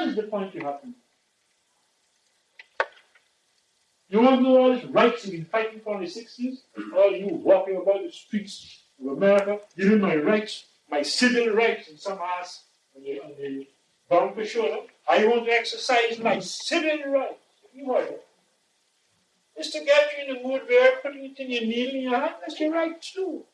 That is the point you have to make. You want to know all these rights you've been fighting for in the 60s? All you walking about the streets of America, giving my rights, my civil rights, and some ass on the, on the bumper shoulder. I want to exercise my civil rights. You what? It's to get you in the mood where putting it in your needle in your hand, that's your right too.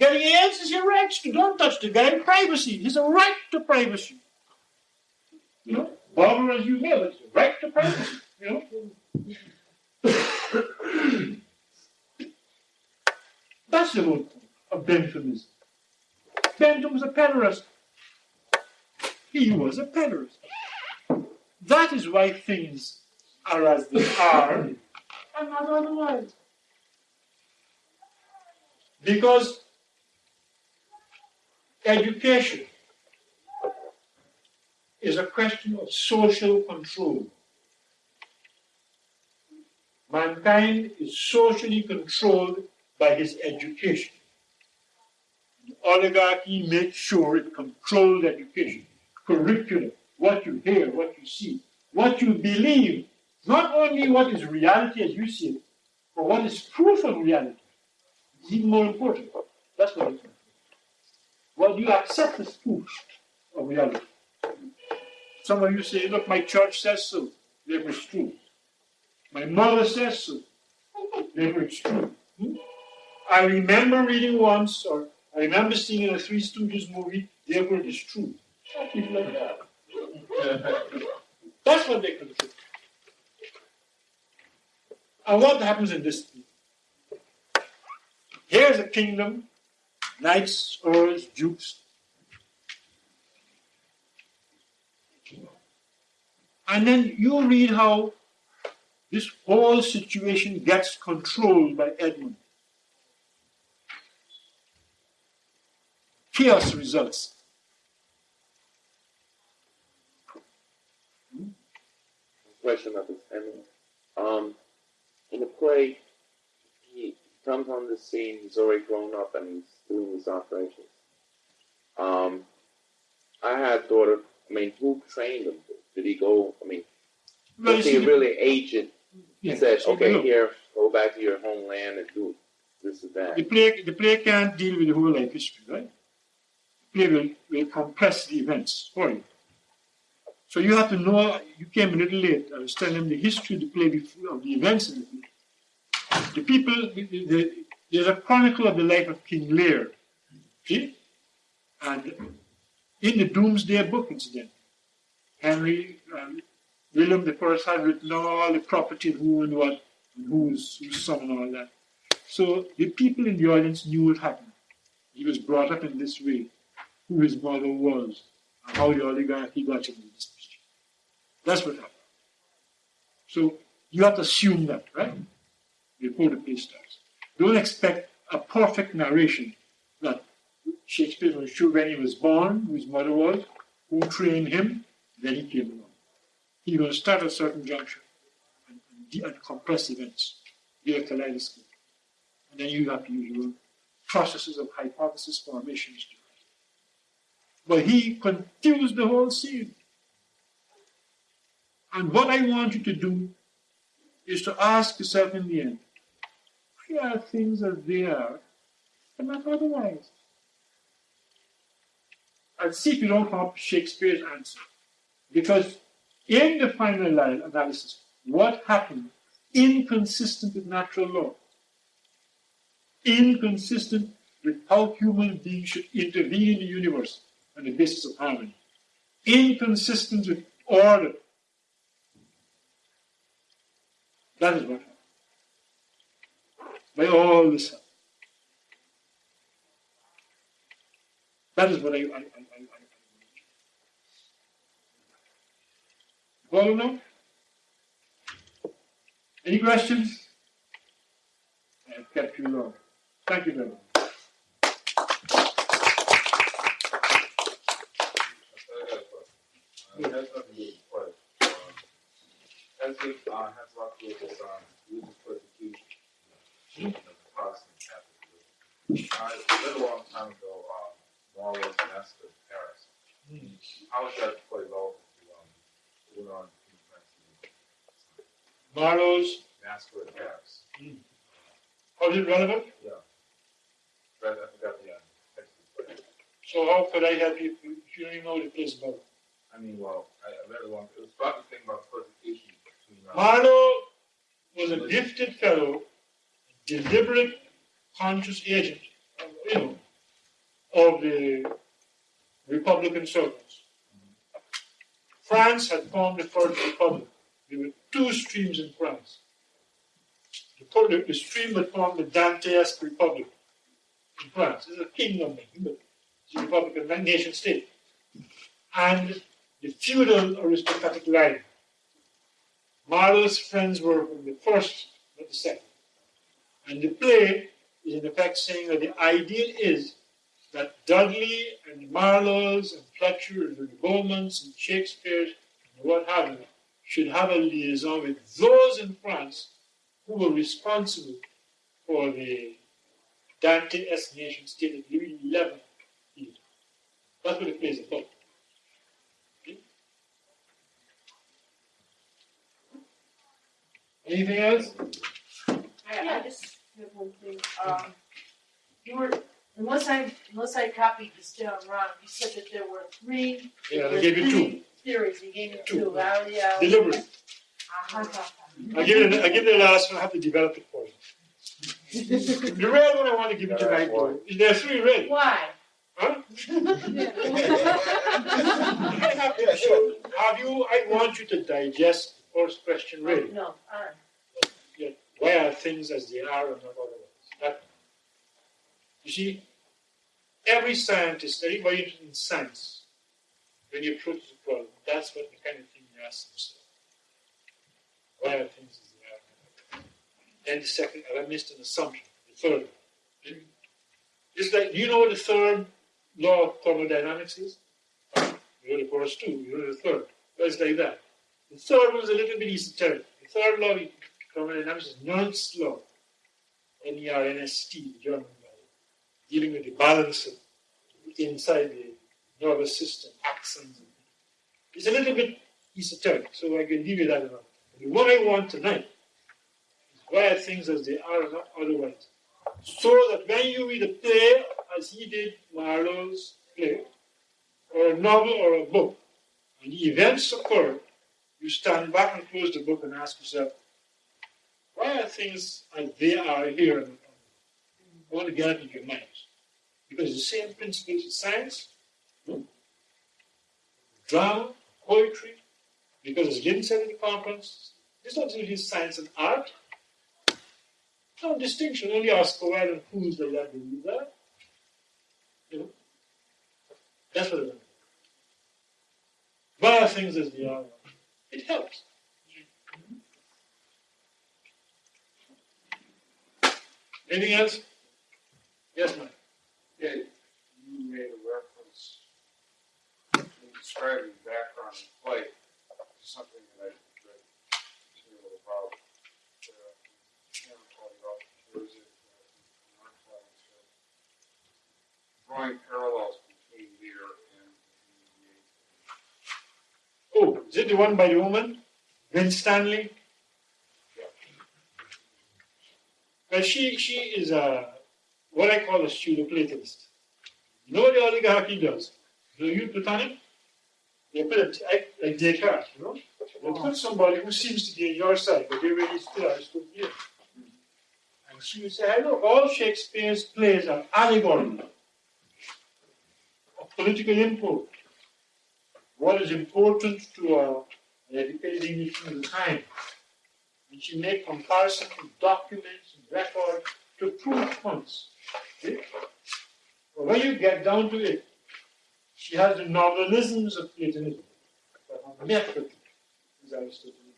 Getting AIDS is your right to. Don't touch the guy. Privacy. He's a right to privacy. You as you but it's right to privacy. You know. That's the whole point of Benthamism. Bentham was a pederast. He was a pederast. That is why things are as they are and not otherwise. Because education is a question of social control. Mankind is socially controlled by his education. The oligarchy makes sure it controls education, curriculum, what you hear, what you see, what you believe, not only what is reality as you see it, but what is proof of reality. It's even more important. That's what it's What you accept as proof of reality. Some of you say, look, my church says so. Therefore it's true. My mother says so. Therefore it's true. Hmm? I remember reading once, or I remember seeing in a Three Stooges movie, therefore it is true. That's what they control. And what happens in this? Here's a kingdom, knights, earls, dukes. And then you read how this whole situation gets controlled by Edmund. Chaos results. Question about this, Edmund. Um, in the play, he comes on the scene. He's already grown up and he's doing these operations. Um, I had thought of. I mean, who trained him? Did he go? I mean, Well, was he really agent? yeah, He said, so "Okay, here, go back to your homeland and do this and that." The play, the play can't deal with the whole life history, right? The play will, will compress the events for you. So you have to know, you came a little late. I was telling them the history of the play, before, of the events in the play. The people, the, the, there's a chronicle of the life of King Lear. See? And in the Doomsday Book, incident, Henry, um, William the First had written all the property who and what, and who's, whose son and all that. So the people in the audience knew what happened. He was brought up in this way, who his mother was, and how the oligarchy got him in this position. That's what happened. So you have to assume that, right? Before the play starts. Don't expect a perfect narration that Shakespeare was sure when he was born, who his mother was, who trained him, then he came along. He's going start at a certain juncture and, and, and compress events, via kaleidoscope. And then you have your processes of hypothesis formations. But he confused the whole scene. And what I want you to do is to ask yourself in the end, why are things as they are and not otherwise? And see if you don't have Shakespeare's answer. Because in the final analysis, what happened inconsistent with natural law, inconsistent with how human beings should intervene in the universe on the basis of harmony, inconsistent with order. That is what happened. By all this. That is what I, I, Follow now? Any questions? I've kept you long. Thank you very much. That's not a good question. As it uh, has a lot to do with this religious persecution of the Protestant Catholic Church. I read a long time ago, um, Marlowe's Massacre at Paris. How does that play role going on France. Marlowe's, Vascular Paris. how is it relevant? But I forgot the uh, So how could I help you if you don't even know what it is about? I mean, well, I, I read along. It was about the thing about persecution uh, Marlowe was a gifted fellow, deliberate, conscious agent, you know, of the Republican circles. France had formed the First Republic. There were two streams in France. The, the, stream that formed the Dantesque Republic in France. It's a kingdom, but it's a republican nation state. And the feudal aristocratic line. Marlowe's friends were from the first, not the second. And the play is in effect saying that the ideal is that Dudley and Marlowe's and Fletcher and the Beaumonts and Shakespeare's and what have you should have a liaison with those in France who were responsible for the Dante assassination nation state that Louis XI built. That's what it play is about. Okay? Anything else? I, I just have one thing, um, you were, unless I, unless I copied this down wrong, you said that there were three. Yeah, I gave you two. three Theories, you gave me Two. two, I already, uh. Deliberate. uh-huh. I give you the, I give you the last one. I have to develop it for you. the red one I want to give you tonight, though. is There are three red. Why? Huh? I have to show. Have you? I want you to digest the first question really. No, alright. Yeah, Why are things as they are and not otherwise? That, you see, every scientist, everybody in science, when you approach the problem, that's what the kind of thing you ask themselves. Why are things as they are? Then the second, I missed an assumption. The third. It's like, you know what the third law of thermodynamics is? You know the first two, you know the third. But it's like that. The third one is a little bit esoteric. The third law of thermodynamics is Nernst's law. N-E-R-N-S-T, the German. Dealing with the balance of inside the nervous system, axons. It's a little bit esoteric, so I can give you that enough. The one I want tonight is why are things as they are otherwise. So that when you read a play, as he did Marlowe's play, or a novel or a book, and the events occur, you stand back and close the book and ask yourself, why are things as they are here? and not otherwise? I want to get out into your minds. Because the same principles of science, no? drama, poetry, because as Lynn said at the conference, it's not really science and art. No distinction, only Oscar Wilde and who's the believe that. You know? That's what it is. Are things as they are? It helps. Anything else? Yes, ma'am. Yeah, you made a reference in describing the background and play to something that I read material about. Uh, it, uh, our class, uh, drawing parallels between Lear and the Oh, is it the one by the woman? Winstanley? Well, she, she is a, what I call a pseudo-Platonist. You know what the oligarchy does? Do you Platonic? They put it like, like Descartes, you know? They oh. put somebody who seems to be on your side, but they really still are still here. And she would say, I know all Shakespeare's plays are allegory of political import. What is important to our educated English time. And she made comparison to documents and records to prove points. Okay? When you get down to it, she has the nominalisms of Platonism, but method is Aristotelian,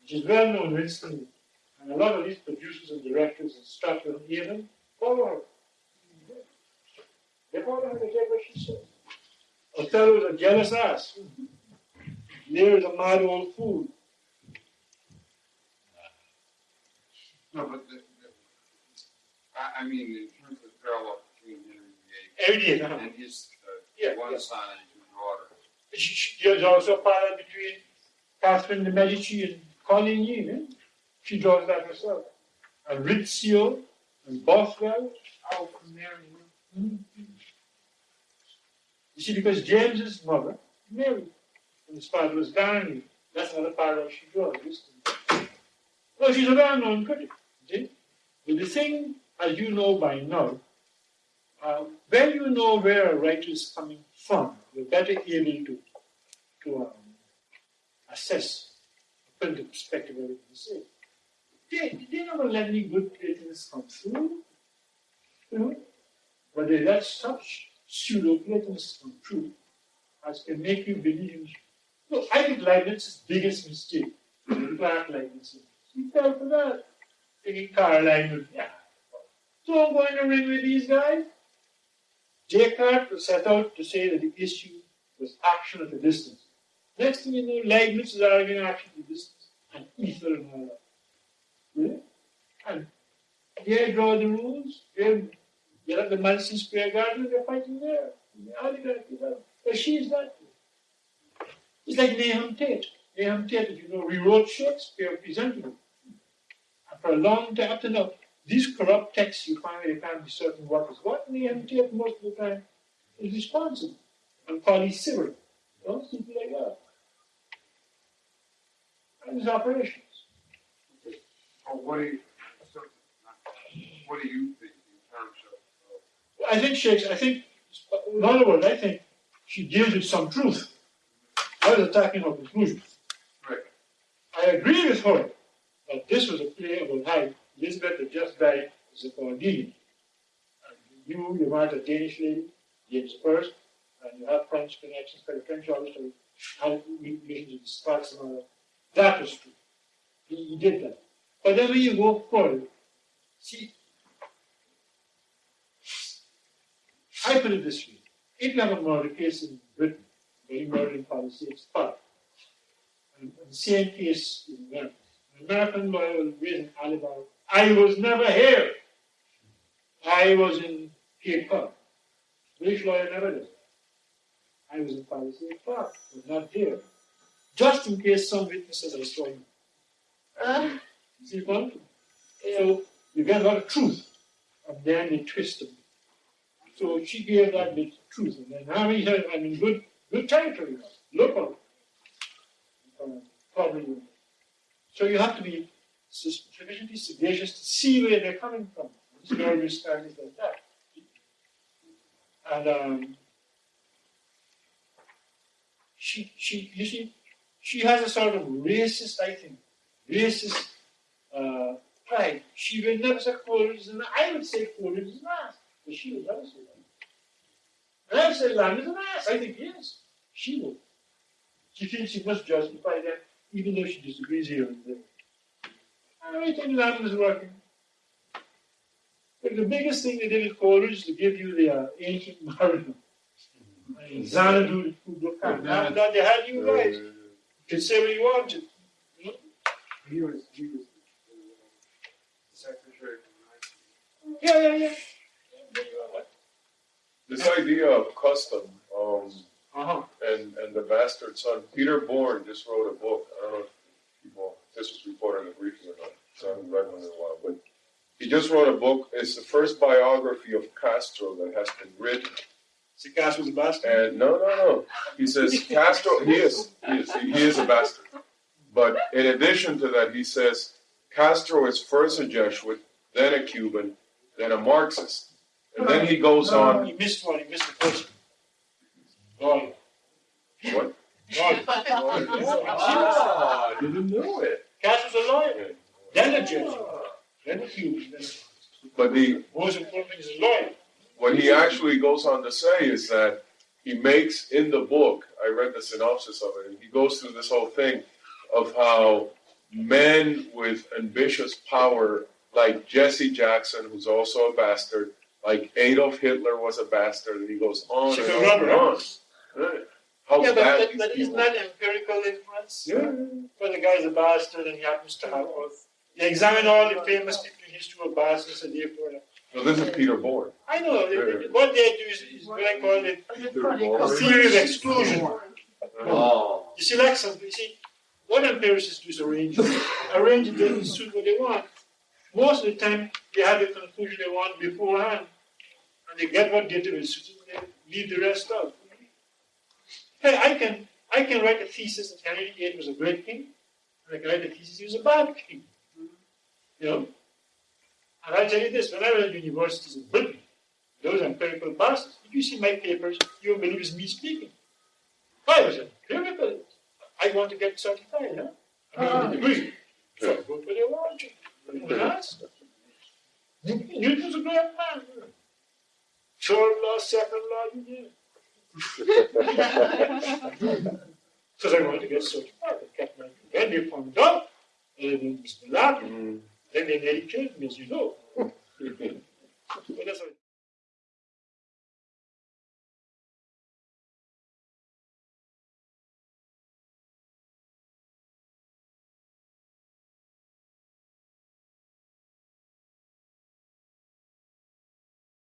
which is well known instantly. And a lot of these producers and directors and stuff and even follow her. They follow her, they get what she says. Othello is a jealous ass. Lear is a mad old fool. No, but the, I, I mean, in terms of parallel between Henry Every day, VIII uh-huh. and his, uh, Yeah, one yeah. son and two daughters. She, she, there's also a parallel between Catherine de Medici and Coligny. Eh? She draws that herself. And Rizzio and Bothwell. Oh, from there, you know. You see, because James's mother, Mary, and his father was Darnley. That's another parallel she draws. Well, she's a well-known critic. See? But the thing, as you know by now, uh, when you know where a writer is coming from, you're better able to, to um, assess, put into perspective what you say. They, they never let any good Platonists come through. You know? But they let such pseudo Platonists come through as can make you believe. Look, I think Leibniz's biggest mistake, Clarke Leibniz, he fell for that. Thinking Caroline yeah, don't go in the ring with these guys. Descartes set out to say that the issue was action at a distance. Next thing you know, Leibniz is arguing action at a distance and ether and all that. Really? And they draw the rules, they get up the Madison Square Garden, they're fighting there. How keep up? But she's not. It's like Nahum Tate. Nahum Tate, you know, rewrote Shakespeare, presented him. And for a long time, up to now, these corrupt texts you find you can't be certain what is what, Nahum Tate most of the time is responsible. And Colley Cibber. Don't people like that. And his operations. Or what do you, what do you think in terms of, uh, I think Shakespeare, I think, in other words, I think she deals with some truth. I was attacking her conclusion. Right. I agree with her that this was a play about how Elizabeth had just died as a Cordelia. And you, you married a Danish lady, James I, and you have French connections, but the French obviously had relations with Scots and all that. That was true. He, he did that. But then when you go forward, see, I put it this way. If you have a murder case in Britain, where you murdered in Palisades Park, and, and the same case in America, an American lawyer will raise an alibi. I was never here. I was in Cape Cod. British lawyer never does. I was in Palisades Park, but not here. Just in case some witness says I saw you. Uh, See what? So you get a lot of truth, and then they twist them. So she gave that bit of truth, and then Harry said, I'm in good, good territory now, local. Um, probably. So you have to be sufficiently sagacious to see where they're coming from. Stories, stories like that. And um, she, she, you see, she has a sort of racist, I think, racist uh, pride. She would never say an I would say Coleridge is an ass, but she would never say that. And I would say Lamb is an ass. I think yes. She would. She thinks she must justify that, even though she disagrees here and there. I think Lamb is working. But the biggest thing they did with Coleridge is to give you the uh, ancient mariner. Xanadu, Kubla Khan. Now that they had you right, you can say what you want to. he was, he was uh, secretary for Yeah, yeah, yeah. This idea of custom um, Uh-huh. and and the bastard son, Peter Bourne just wrote a book. I don't know if people this was reported in the briefing or not. So I haven't read one in a while, but he just wrote a book. It's the first biography of Castro that has been written. Sikas was a bastard. And no, no, no. He says Castro. He is. He is. He, he is a bastard. But in addition to that, he says Castro is first a Jesuit, then a Cuban, then a Marxist, and then he goes No, on. He missed one. He missed the first. Lawyer. What? Lawyer. Ah, I didn't know it. A lawyer. Then a judge. Then a Cuban. But the most important thing is lawyer. what he actually goes on to say is that he makes in the book, I read the synopsis of it, and he goes through this whole thing of how men with ambitious power, like Jesse Jackson, who's also a bastard, like Adolf Hitler was a bastard, and he goes on She's and on rubber, and on. Right. How yeah, but, these but, but isn't that empirical influence? Yeah. When the guy's a bastard and he happens to have both. You examine all the famous people in history who are bastards and therefore. So this is Peter Bourne. I know. they- they- What they do is, is what I call it a theory of exclusion. Oh. You see, like some, you see, what empiricists do is arrange, arrange it to suit what they want. Most of the time, they have the conclusion they want beforehand, and they get what data is suited, and they leave the rest out. Hey, I can, I can write a thesis that Henry VIII was a great king, and I can write a thesis he was a bad king. You know? And I'll tell you this, when I was universities in Britain, those empirical bastards, if you see my papers, you won't believe it's me speaking. I was empirical. I want to get certified, huh? I mean, a degree. So I go for the. Yes. Newton's a great man. Third law, second law, you. Because I wanted to get certified. I kept my, they found out, and it was Mm. then they killed me, as you know.